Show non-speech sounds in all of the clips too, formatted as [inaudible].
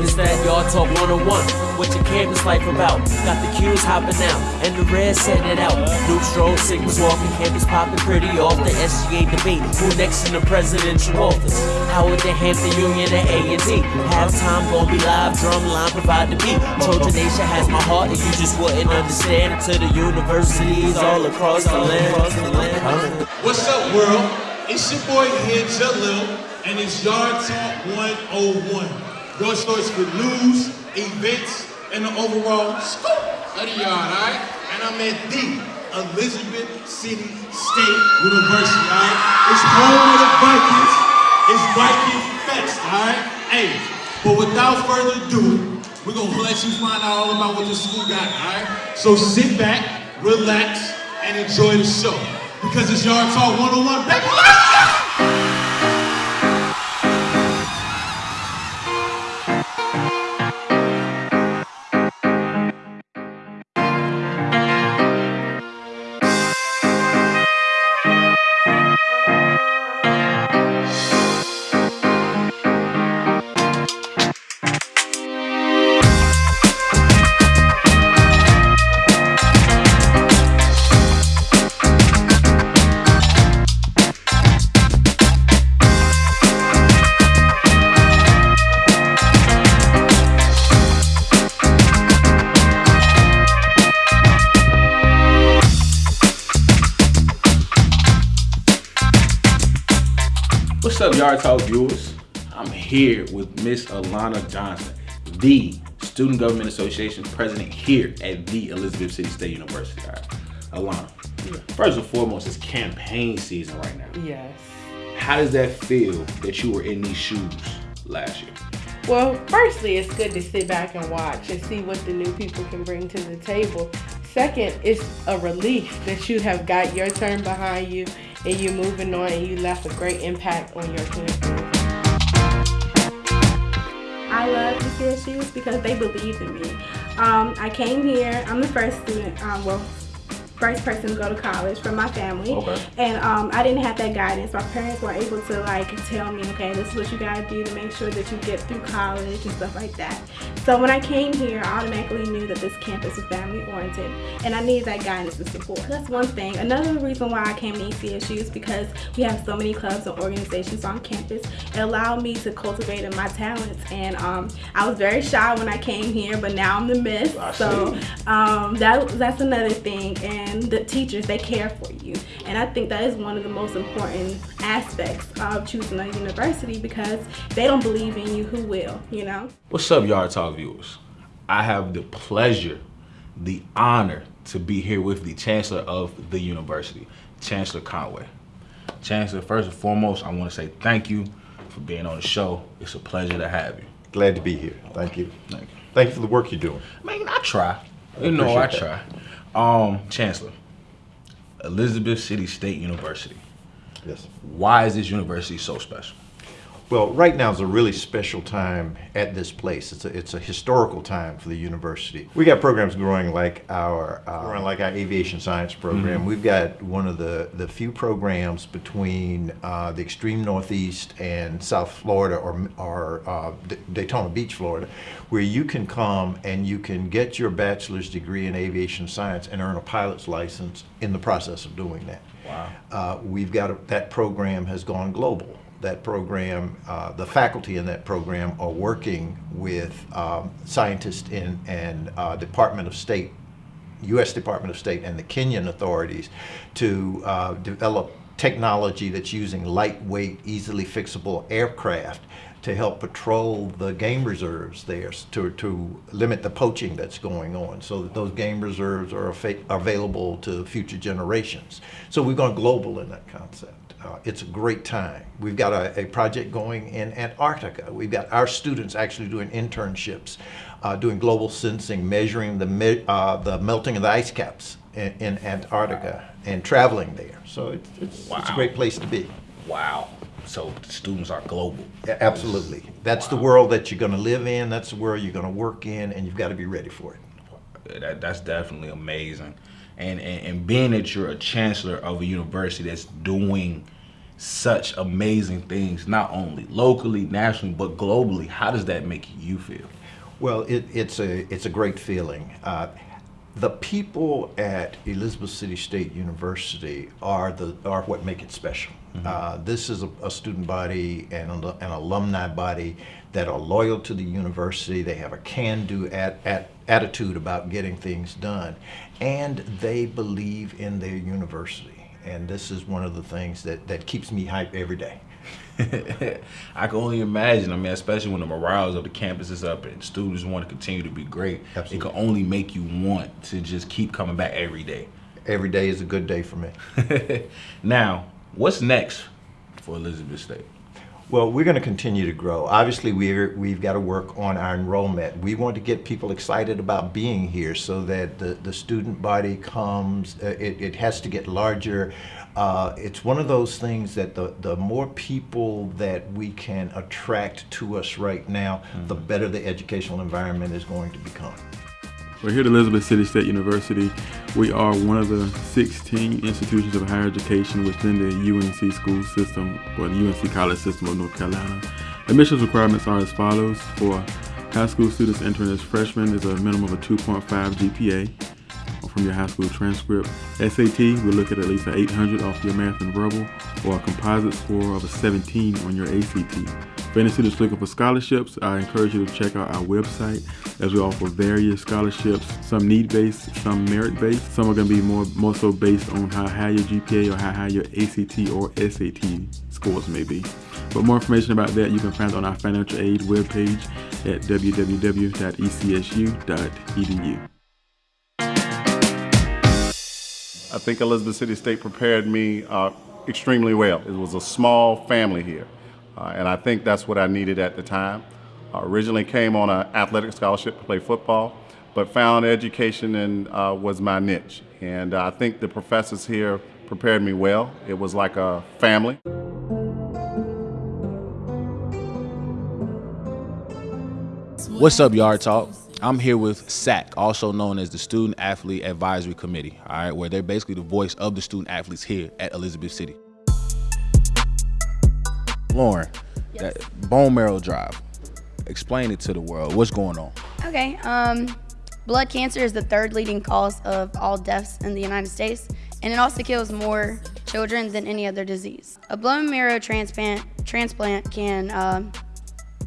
This that Yard Talk 101. What your campus life about? Got the cues hopping out, and the red setting it out. New stroll, Sigmas walking, campus popping pretty off. The SGA debate, who next in the presidential office? Howard the Hampton Union and A&T. Halftime gon' be live, drum line provide the beat. Trojan Nation has my heart, and you just wouldn't understand until the universities all across the land. What's up, world? It's your boy here, Jalil, and it's Yard Talk 101. Your source for news, events, and the overall scoop of the yard, alright? And I'm at the Elizabeth City State University, alright? It's home of the Vikings. It's Viking Fest, alright? Hey, but without further ado, we're gonna let you find out all about what the school got, alright? So sit back, relax, and enjoy the show. Because it's Yard Talk 101, baby. What's up, Yard Talk viewers? I'm here with Miss Alana Johnson, the Student Government Association president here at the Elizabeth City State University. Right. Alana, first and foremost, it's campaign season right now. Yes. How does that feel that you were in these shoes last year? Well, firstly, it's good to sit back and watch and see what the new people can bring to the table. Second, it's a relief that you have got your turn behind you and you're moving on and you left a great impact on your campus. I love the ECSUs because they believed in me. Um, I came here, I'm the first student, um, well, first person to go to college from my family. Okay. And um, I didn't have that guidance. My parents were able to like tell me, okay, this is what you gotta do to make sure that you get through college and stuff like that. So when I came here, I automatically knew that this campus was family oriented and I needed that guidance and support. That's one thing. Another reason why I came to ECSU is because we have so many clubs and organizations on campus. It allowed me to cultivate in my talents and um, I was very shy when I came here, but now I'm the miss. So um, that that's another thing and the teachers they care for you and i think that is one of the most important aspects of choosing a university because they don't believe in you who will you know What's up, Yard Talk viewers? I have the pleasure, the honor to be here with the Chancellor of the university, Chancellor Conway. Chancellor, first and foremost, I want to say thank you for being on the show. It's a pleasure to have you. Glad to be here. Thank you. Thank you. Thank you for the work you're doing. Man, I try. You know, I appreciate try. Um, Chancellor, Elizabeth City State University. Yes. Why is this university so special? Well, right now is a really special time at this place. It's a, it's a historical time for the university. We got programs growing like our uh, growing like our aviation science program. We've got one of the, the few programs between uh, the extreme northeast and South Florida or, or uh, D- Daytona Beach, Florida, where you can come and you can get your bachelor's degree in aviation science and earn a pilot's license in the process of doing that. Wow. Uh, we've got a, that program has gone global. That program, uh, the faculty in that program are working with um, scientists in and uh, Department of State, U.S. Department of State, and the Kenyan authorities to uh, develop technology that's using lightweight, easily fixable aircraft to help patrol the game reserves there to, to limit the poaching that's going on so that those game reserves are affa- available to future generations. So we've gone global in that concept. Uh, it's a great time. We've got a, a project going in Antarctica. We've got our students actually doing internships, uh, doing global sensing, measuring the, me- uh, the melting of the ice caps in, in Antarctica and traveling there. So it's, it's, it's a great place to be. Wow. So the students are global. Absolutely. That's the world that you're going to live in. That's the world you're going to work in, and you've got to be ready for it. That, that's definitely amazing. And, and and being that you're a chancellor of a university that's doing such amazing things, not only locally, nationally, but globally. How does that make you feel? Well, it, it's a it's a great feeling. Uh, the people at Elizabeth City State University are the are what make it special. Mm-hmm. Uh, this is a, a, student body and an, an, alumni body that are loyal to the university. They have a can-do at, at, attitude about getting things done, and they believe in their university. And this is one of the things that, that keeps me hyped every day. [laughs] I can only imagine. I mean, especially when the morale of the campus is up and students want to continue to be great. Absolutely. It can only make you want to just keep coming back every day. Every day is a good day for me. [laughs] now, what's next for Elizabeth State? Well, we're going to continue to grow. Obviously, we're, we've got to work on our enrollment. We want to get people excited about being here so that the, the student body comes, uh, it, it has to get larger. Uh, it's one of those things that the, the more people that we can attract to us right now, mm -hmm. the mm-hmm. better the educational environment is going to become. We're here at Elizabeth City State University. We are one of the 16 institutions of higher education within the UNC school system or the UNC college system of North Carolina. Admissions requirements are as follows. For high school students entering as freshmen is a minimum of a 2.5 GPA from your high school transcript. SAT, we look at at least an 800 off your math and verbal or a composite score of a 17 on your ACT. For any students looking for scholarships, I encourage you to check out our website as we offer various scholarships, some need-based, some merit-based. Some are going to be more, more so based on how high your GPA or how high your ACT or SAT scores may be. For more information about that, you can find on our financial aid webpage at www.ecsu.edu. I think Elizabeth City State prepared me uh, extremely well. It was a small family here. Uh, and I think that's what I needed at the time. I originally came on an athletic scholarship to play football, but found education and uh, was my niche. And I think the professors here prepared me well. It was like a family. What's up, Yard Talk? I'm here with SAC, also known as the Student Athlete Advisory Committee, all right, where they're basically the voice of the student athletes here at Elizabeth City. Lauren, yes. that bone marrow drive. Explain it to the world. What's going on? Okay. Um, blood cancer is the third leading cause of all deaths in the United States, and it also kills more children than any other disease. A bone marrow transplant transplant can uh,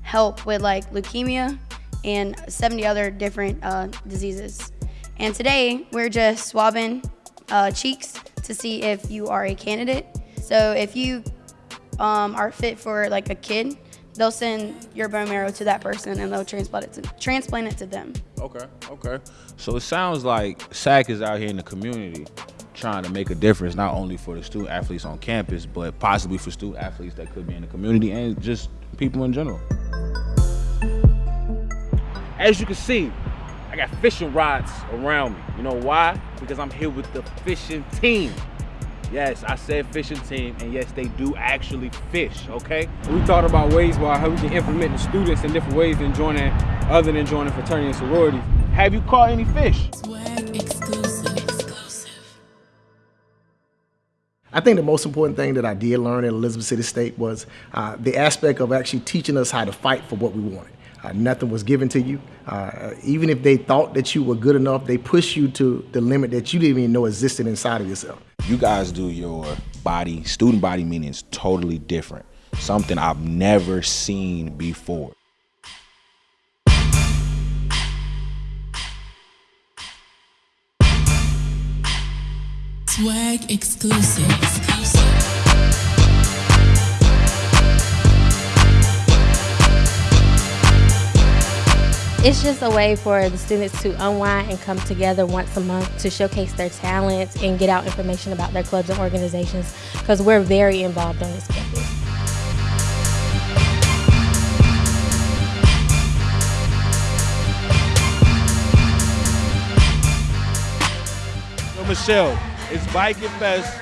help with like leukemia and 70 other different uh, diseases. And today we're just swabbing uh, cheeks to see if you are a candidate. So if you um, are fit for like a kid, they'll send your bone marrow to that person and they'll transplant it to transplant it to them. Okay, okay. So it sounds like SAC is out here in the community trying to make a difference not only for the student athletes on campus, but possibly for student athletes that could be in the community and just people in general. As you can see, I got fishing rods around me. You know why? Because I'm here with the fishing team. Yes, I said fishing team, and yes, they do actually fish, okay? We thought about ways why how we can implement the students in different ways than joining, other than joining fraternity and sororities. Have you caught any fish? I think the most important thing that I did learn at Elizabeth City State was uh, the aspect of actually teaching us how to fight for what we wanted. Uh, nothing was given to you. Uh, even if they thought that you were good enough, they pushed you to the limit that you didn't even know existed inside of yourself. You guys do your body, student body meetings totally different. Something I've never seen before. Swag exclusive. exclusive. It's just a way for the students to unwind and come together once a month to showcase their talents and get out information about their clubs and organizations because we're very involved on this campus. So Michelle, it's Viking Fest,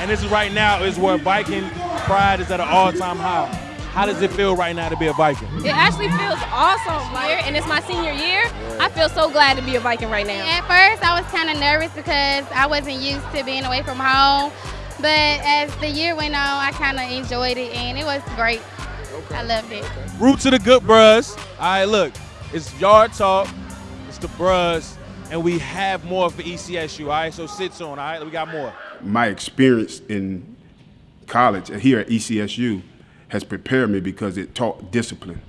and this is right now is where Viking pride is at an all-time high. How does it feel right now to be a Viking? It actually feels awesome here, and it's my senior year. I feel so glad to be a Viking right now. At first, I was kind of nervous because I wasn't used to being away from home. But as the year went on, I kind of enjoyed it, and it was great. I loved it. Root to the good bros. All right, look, it's Yard Talk, it's the bros, and we have more for ECSU. All right, so sit soon. All right, we got more. my experience in college here at ECSU has prepared me because it taught discipline.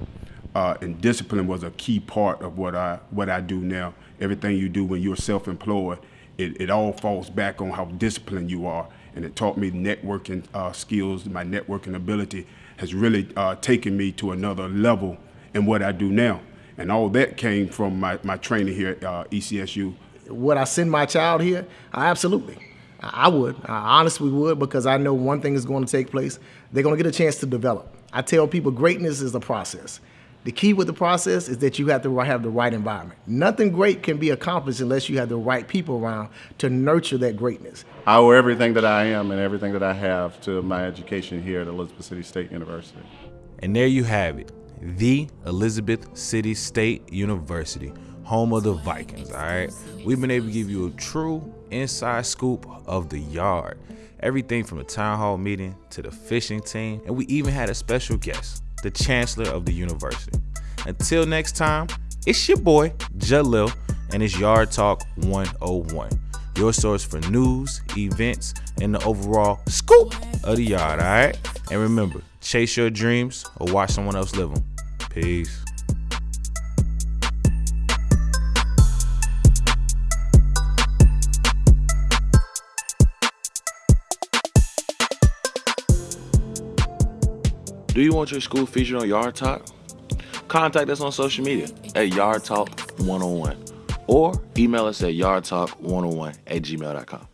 Uh, and discipline was a key part of what I what I do now. Everything you do when you're self-employed, it, it all falls back on how disciplined you are. And it taught me networking uh, skills. My networking ability has really uh, taken me to another level in what I do now. And all that came from my, my training here at uh, ECSU. Would I send my child here? Absolutely. I I would. I honestly would because I know one thing is going to take place. They're going to get a chance to develop. I tell people greatness is a process. The key with the process is that you have to have the right environment. Nothing great can be accomplished unless you have the right people around to nurture that greatness. I owe everything that I am and everything that I have to my education here at Elizabeth City State University. And there you have it. The Elizabeth City State University, home of the Vikings, all right? We've been able to give you a true inside scoop of the yard. Everything from the town hall meeting to the fishing team, and we even had a special guest, the chancellor of the university. Until next time, it's your boy, Jalil, and it's Yard Talk 101, your source for news, events, and the overall scoop of the yard, all right? And remember, chase your dreams or watch someone else live them. Peace. Do you want your school featured on Yard Talk? Contact us on social media at Yard Talk 101 or email us at yardtalk101 at gmail.com.